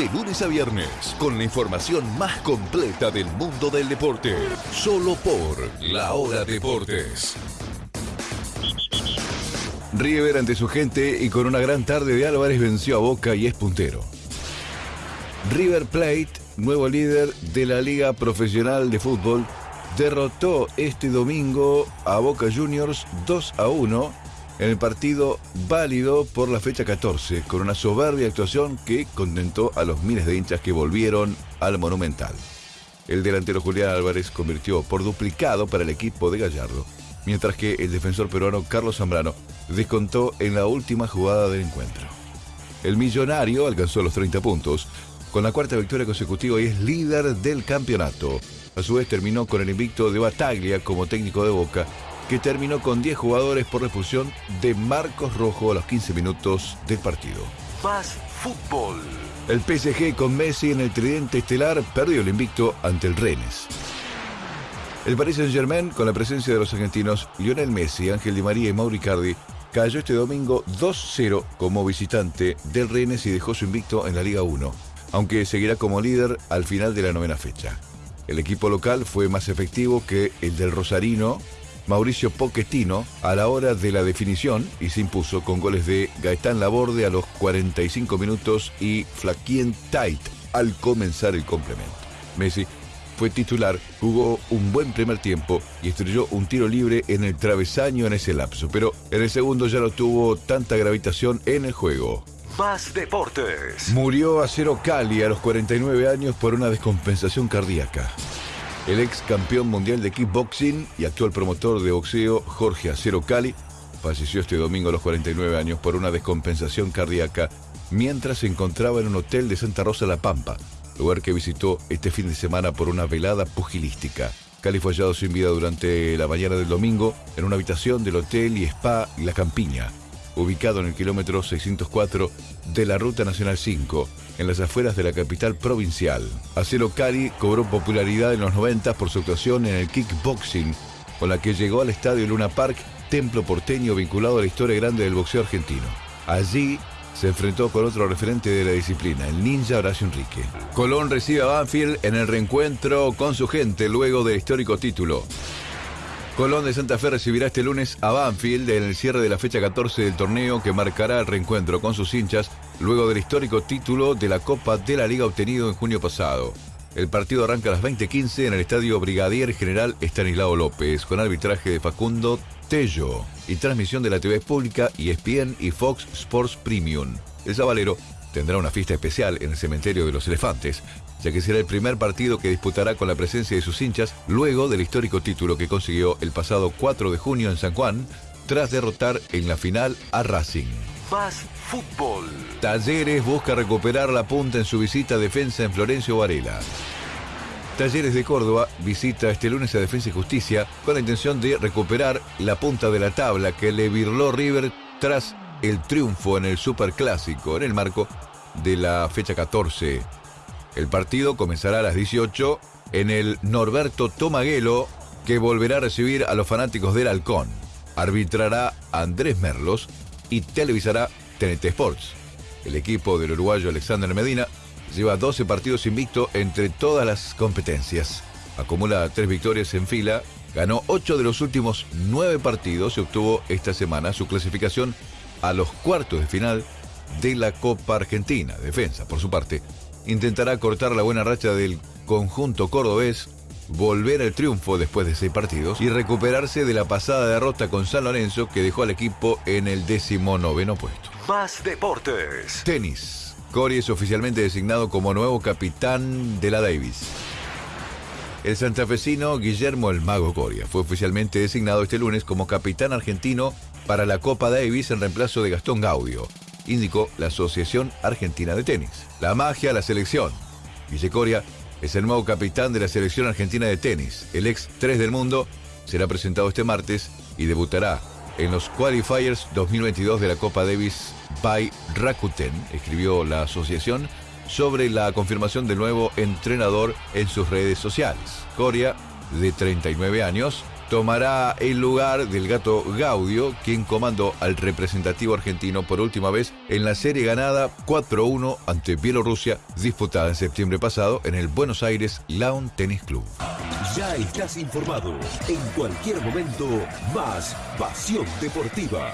de lunes a viernes, con la información más completa del mundo del deporte. Solo por La Hora Deportes. River ante su gente y con una gran tarde de Álvarez venció a Boca y es puntero. River Plate, nuevo líder de la Liga Profesional de Fútbol, derrotó este domingo a Boca Juniors 2 a 1 en el partido válido por la fecha 14, con una soberbia actuación que contentó a los miles de hinchas que volvieron al Monumental. El delantero Julián Álvarez convirtió por duplicado para el equipo de Gallardo, mientras que el defensor peruano Carlos Zambrano descontó en la última jugada del encuentro. El millonario alcanzó los 30 puntos, con la cuarta victoria consecutiva y es líder del campeonato. A su vez terminó con el invicto de Bataglia como técnico de Boca, que terminó con 10 jugadores por refusión de Marcos Rojo a los 15 minutos del partido. Más fútbol. El PSG con Messi en el tridente estelar perdió el invicto ante el Rennes. El Paris Saint-Germain, con la presencia de los argentinos Lionel Messi, Ángel Di María y Mauri Cardi, cayó este domingo 2-0 como visitante del Rennes y dejó su invicto en la Liga 1, aunque seguirá como líder al final de la novena fecha. El equipo local fue más efectivo que el del Rosarino, Mauricio Pochettino, a la hora de la definición y se impuso con goles de Gaetán Laborde a los 45 minutos y Flaquien Tait al comenzar el complemento. Messi fue titular, jugó un buen primer tiempo y estrelló un tiro libre en el travesaño en ese lapso, pero en el segundo ya no tuvo tanta gravitación en el juego. Más deportes. Murió Acero Cali a los 49 años por una descompensación cardíaca. El ex campeón mundial de kickboxing y actual promotor de boxeo Jorge Acero Cali falleció este domingo a los 49 años por una descompensación cardíaca mientras se encontraba en un hotel de Santa Rosa La Pampa, lugar que visitó este fin de semana por una velada pugilística. Cali fue hallado sin vida durante la mañana del domingo en una habitación del hotel y spa La Campiña, ubicado en el kilómetro 604 de la Ruta Nacional 5, en las afueras de la capital provincial. Acero Cali cobró popularidad en los 90 por su actuación en el kickboxing, con la que llegó al estadio Luna Park, templo porteño vinculado a la historia grande del boxeo argentino. Allí se enfrentó con otro referente de la disciplina, el ninja Horacio Enrique. Colón recibe a Banfield en el reencuentro con su gente luego del histórico título. Colón de Santa Fe recibirá este lunes a Banfield en el cierre de la fecha 14 del torneo que marcará el reencuentro con sus hinchas luego del histórico título de la Copa de la Liga obtenido en junio pasado. El partido arranca a las 20:15 en el estadio Brigadier General Estanislao López con arbitraje de Facundo Tello y transmisión de la TV pública ESPN y Fox Sports Premium. El Sabalero tendrá una fiesta especial en el cementerio de los elefantes, ya que será el primer partido que disputará con la presencia de sus hinchas luego del histórico título que consiguió el pasado 4 de junio en San Juan, tras derrotar en la final a Racing. Más fútbol. Talleres busca recuperar la punta en su visita a defensa en Florencio Varela. Talleres de Córdoba visita este lunes a Defensa y Justicia con la intención de recuperar la punta de la tabla que le virló River tras el triunfo en el Superclásico en el marco de la fecha 14. El partido comenzará a las 18 en el Norberto Tomaguelo que volverá a recibir a los fanáticos del Halcón. Arbitrará Andrés Merlos y televisará TNT Sports. El equipo del uruguayo Alexander Medina lleva 12 partidos invicto entre todas las competencias. Acumula tres victorias en fila, ganó 8 de los últimos 9 partidos y obtuvo esta semana su clasificación a los cuartos de final de la Copa Argentina. Defensa, por su parte, intentará cortar la buena racha del conjunto cordobés, volver al triunfo después de seis partidos y recuperarse de la pasada derrota con San Lorenzo que dejó al equipo en el décimo noveno puesto. Más deportes. Tenis. Cory es oficialmente designado como nuevo capitán de la Davis. El santafesino Guillermo El Mago Coria fue oficialmente designado este lunes como capitán argentino para la Copa Davis en reemplazo de Gastón Gaudio, indicó la Asociación Argentina de Tenis. La magia, la selección. Guille Coria es el nuevo capitán de la selección argentina de tenis. El ex 3 del mundo será presentado este martes y debutará en los Qualifiers 2022 de la Copa Davis by Rakuten, escribió la asociación sobre la confirmación del nuevo entrenador en sus redes sociales. Coria, de 39 años, tomará el lugar del gato Gaudio, quien comandó al representativo argentino por última vez en la serie ganada 4-1 ante Bielorrusia, disputada en septiembre pasado en el Buenos Aires Lawn Tennis Club. Ya estás informado. En cualquier momento, más Pasión Deportiva.